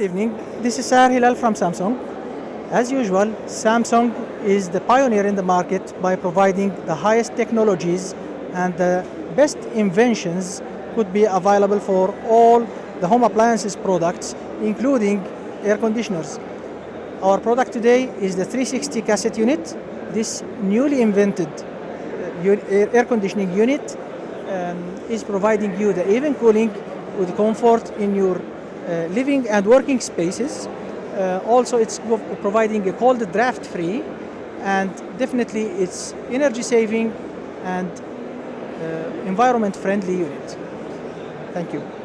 Good evening. This is Sahar Hilal from Samsung. As usual, Samsung is the pioneer in the market by providing the highest technologies and the best inventions could be available for all the home appliances products, including air conditioners. Our product today is the 360 cassette unit. This newly invented uh, air conditioning unit um, is providing you the even cooling with comfort in your living and working spaces. Uh, also, it's providing a cold draft free and definitely it's energy saving and uh, environment friendly unit. Thank you.